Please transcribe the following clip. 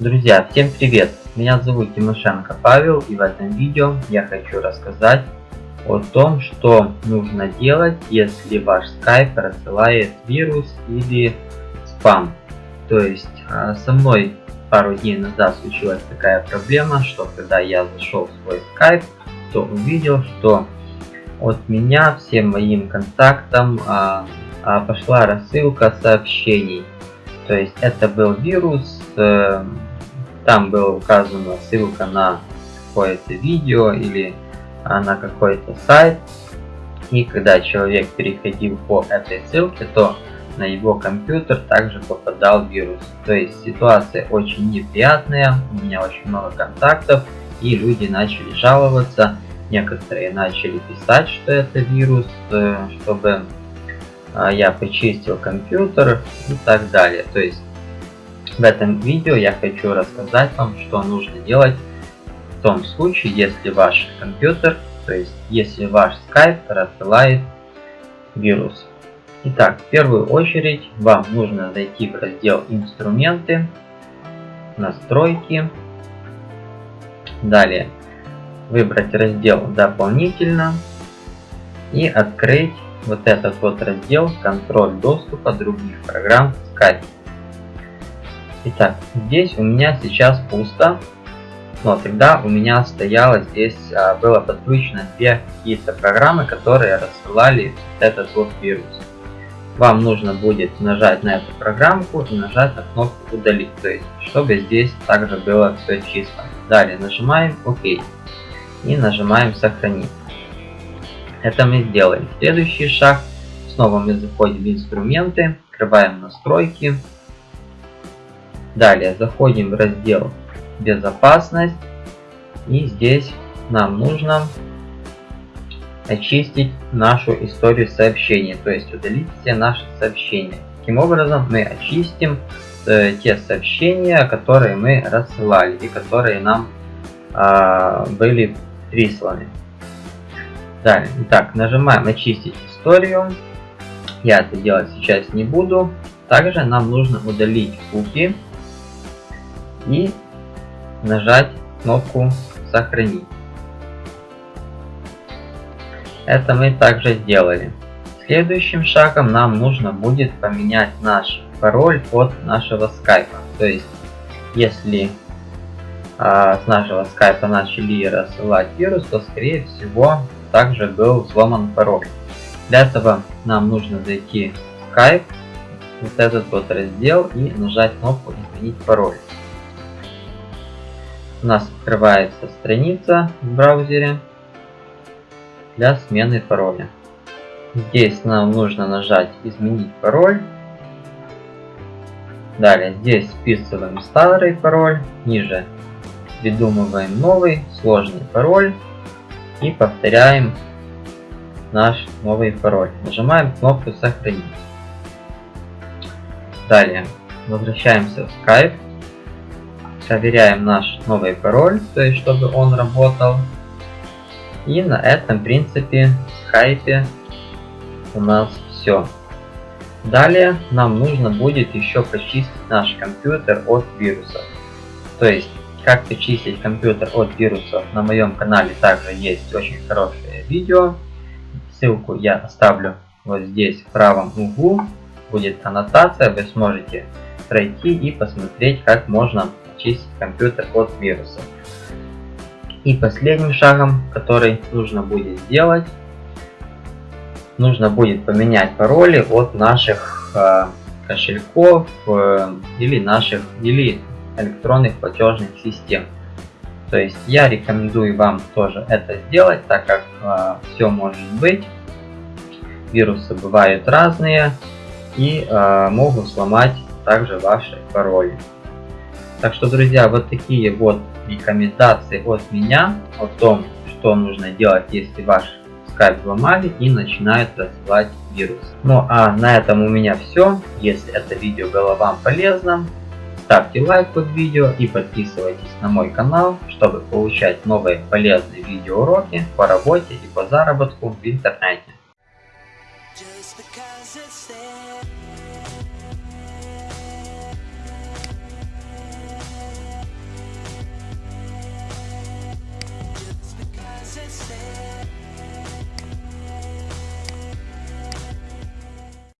Друзья, всем привет! Меня зовут Тимошенко Павел и в этом видео я хочу рассказать о том, что нужно делать, если ваш Skype рассылает вирус или спам. То есть а, со мной пару дней назад случилась такая проблема, что когда я зашел в свой Skype, то увидел, что от меня всем моим контактам а, а, пошла рассылка сообщений. То есть это был вирус, э, там была указана ссылка на какое-то видео или а, на какой-то сайт. И когда человек переходил по этой ссылке, то на его компьютер также попадал вирус. То есть ситуация очень неприятная, у меня очень много контактов, и люди начали жаловаться. Некоторые начали писать, что это вирус, э, чтобы а, я почистил компьютер и так далее. То есть в этом видео я хочу рассказать вам, что нужно делать в том случае, если ваш компьютер, то есть если ваш Skype рассылает вирус. Итак, в первую очередь вам нужно зайти в раздел «Инструменты», «Настройки», далее выбрать раздел «Дополнительно» и открыть вот этот вот раздел «Контроль доступа других программ Skype». Итак, здесь у меня сейчас пусто, но тогда у меня стояло здесь, а, было подключено две какие-то программы, которые рассылали этот вот вирус. Вам нужно будет нажать на эту программку и нажать на кнопку удалить, то есть чтобы здесь также было все чисто. Далее нажимаем ОК и нажимаем сохранить. Это мы сделаем. Следующий шаг. Снова мы заходим в инструменты, открываем настройки. Далее заходим в раздел безопасность. И здесь нам нужно очистить нашу историю сообщений, то есть удалить все наши сообщения. Таким образом мы очистим э, те сообщения, которые мы рассылали и которые нам э, были присланы. Далее, итак, нажимаем очистить историю. Я это делать сейчас не буду. Также нам нужно удалить куки и нажать кнопку сохранить. Это мы также сделали. Следующим шагом нам нужно будет поменять наш пароль от нашего скайпа. То есть, если а, с нашего скайпа начали рассылать вирус, то скорее всего также был взломан пароль. Для этого нам нужно зайти в Skype, вот этот вот раздел и нажать кнопку изменить пароль. У нас открывается страница в браузере для смены пароля. Здесь нам нужно нажать изменить пароль. Далее здесь вписываем старый пароль, ниже придумываем новый сложный пароль и повторяем наш новый пароль. Нажимаем кнопку сохранить. Далее возвращаемся в Skype. Проверяем наш новый пароль, то есть чтобы он работал. И на этом принципе в Skype у нас все. Далее нам нужно будет еще почистить наш компьютер от вирусов. То есть как почистить компьютер от вирусов на моем канале также есть очень хорошее видео. Ссылку я оставлю вот здесь в правом углу. Будет аннотация, вы сможете пройти и посмотреть, как можно очистить компьютер от вирусов. И последним шагом, который нужно будет сделать, нужно будет поменять пароли от наших э, кошельков э, или наших или электронных платежных систем. То есть я рекомендую вам тоже это сделать, так как э, все может быть. Вирусы бывают разные и могут сломать также ваши пароли. Так что, друзья, вот такие вот рекомендации от меня о том, что нужно делать, если ваш скайп взломали и начинают рассылать вирус. Ну а на этом у меня все. Если это видео было вам полезно, Ставьте лайк под видео и подписывайтесь на мой канал, чтобы получать новые полезные видеоуроки по работе и по заработку в интернете.